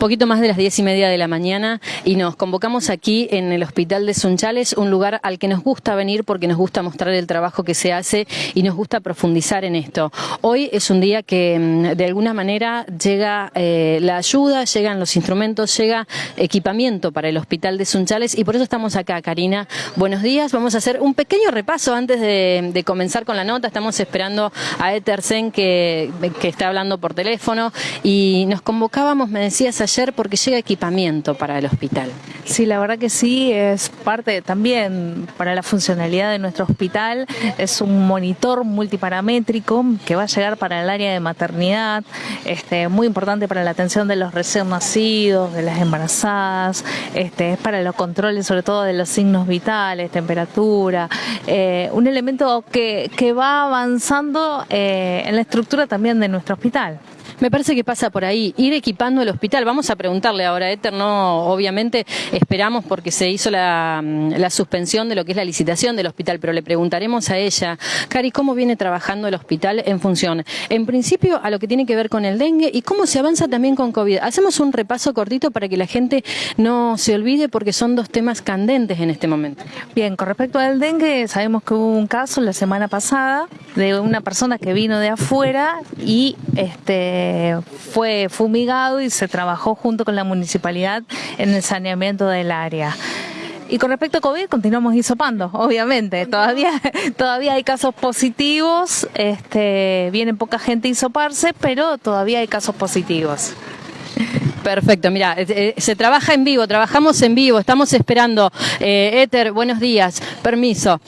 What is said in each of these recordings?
Poquito más de las diez y media de la mañana y nos convocamos aquí en el Hospital de Sunchales, un lugar al que nos gusta venir porque nos gusta mostrar el trabajo que se hace y nos gusta profundizar en esto. Hoy es un día que mm, de alguna manera llega eh, la ayuda, llegan los instrumentos, llega equipamiento para el Hospital de Sunchales y por eso estamos acá, Karina. Buenos días, vamos a hacer un pequeño repaso antes de, comenzar con la nota. Estamos esperando a Etersen que, que está hablando por teléfono y nos convocábamos, me decías ayer, porque llega equipamiento para el hospital. Sí, la verdad que sí, es parte también para la funcionalidad de nuestro hospital. Es un monitor multiparamétrico que va a llegar para el área de maternidad, este, muy importante para la atención de los recién nacidos, de las embarazadas, este, es para los controles sobre todo de los signos vitales, temperatura, eh, un elemento que, que va avanzando eh, en la estructura también de nuestro hospital. Me parece que pasa por ahí, ir equipando el hospital. Vamos a preguntarle ahora Éter, no, obviamente esperamos porque se hizo la, suspensión de lo que es la licitación del hospital, pero le preguntaremos a ella, Cari, ¿cómo viene trabajando el hospital en función, en principio, a lo que tiene que ver con el dengue y cómo se avanza también con COVID? Hacemos un repaso cortito para que la gente no se olvide porque son dos temas candentes en este momento. Bien, con respecto al dengue, sabemos que hubo un caso la semana pasada de una persona que vino de afuera y este fue fumigado y se trabajó junto con la municipalidad en el saneamiento del área. Y con respecto a COVID, continuamos hisopando, obviamente. Todavía, todavía hay casos positivos, este, viene poca gente a hisoparse, pero todavía hay casos positivos. Perfecto, mira, eh, eh, se trabaja en vivo, trabajamos en vivo, estamos esperando. Eh, Éter, buenos días, permiso.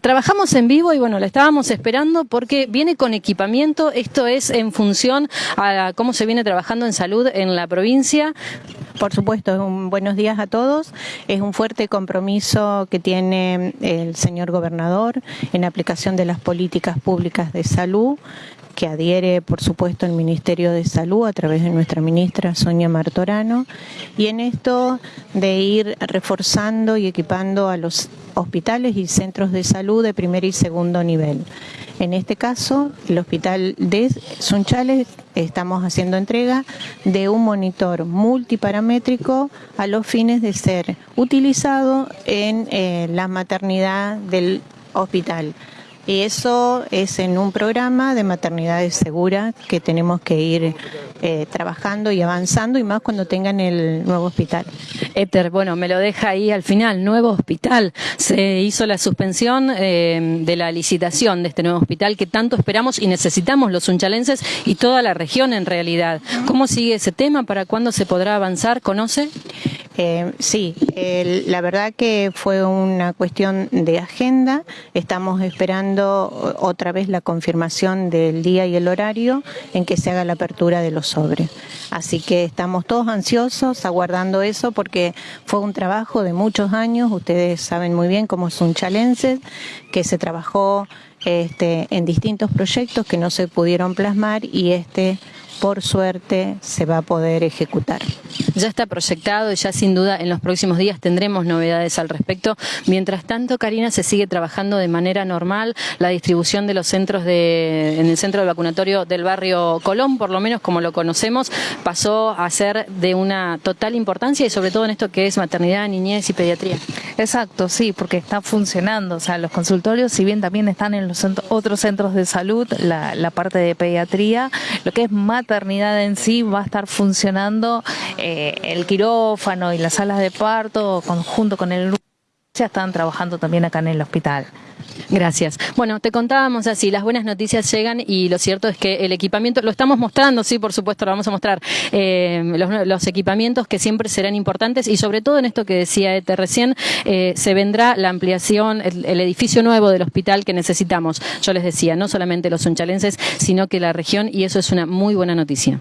trabajamos en vivo y bueno, la estábamos esperando porque viene con equipamiento, esto es en función a cómo se viene trabajando en salud en la provincia. Por supuesto, un buenos días a todos. Es un fuerte compromiso que tiene el señor gobernador en aplicación de las políticas públicas de salud que adhiere, por supuesto, el Ministerio de Salud a través de nuestra ministra Sonia Martorano, y en esto de ir reforzando y equipando a los hospitales y centros de salud de primer y segundo nivel. En este caso, el hospital de Sunchales estamos haciendo entrega de un monitor multiparamétrico a los fines de ser utilizado en eh, la maternidad del hospital. Y eso es en un programa de maternidades seguras que tenemos que ir eh, trabajando y avanzando y más cuando tengan el nuevo hospital. Éter, bueno, me lo deja ahí al final, nuevo hospital. Se hizo la suspensión eh, de la licitación de este nuevo hospital que tanto esperamos y necesitamos los unchalenses y toda la región en realidad. ¿Cómo sigue ese tema? ¿Para cuándo se podrá avanzar? ¿Conoce? Eh, sí, la verdad que fue una cuestión de agenda. Estamos esperando otra vez la confirmación del día y el horario en que se haga la apertura de los sobres. Así que estamos todos ansiosos aguardando eso porque fue un trabajo de muchos años. Ustedes saben muy bien cómo es un chalense que se trabajó este, en distintos proyectos que no se pudieron plasmar y este por suerte se va a poder ejecutar. Ya está proyectado y ya sin duda en los próximos días tendremos novedades al respecto. Mientras tanto, Karina, se sigue trabajando de manera normal la distribución de los centros de, en el centro de vacunatorio del barrio Colón, por lo menos como lo conocemos, pasó a ser de una total importancia y sobre todo en esto que es maternidad, niñez y pediatría. Exacto, sí, porque está funcionando. O sea, los consultorios, si bien también están en los otros centros de salud, la, la parte de pediatría, lo que es maternidad en sí va a estar funcionando. Eh, el quirófano y las salas de parto, conjunto con el ya están trabajando también acá en el hospital. Gracias. Bueno, te contábamos así, las buenas noticias llegan y lo cierto es que el equipamiento, lo estamos mostrando, sí, por supuesto, lo vamos a mostrar, eh, los, equipamientos que siempre serán importantes y sobre todo en esto que decía Ete recién, eh, se vendrá la ampliación, el, el, edificio nuevo del hospital que necesitamos. Yo les decía, no solamente los unchalenses, sino que la región y eso es una muy buena noticia.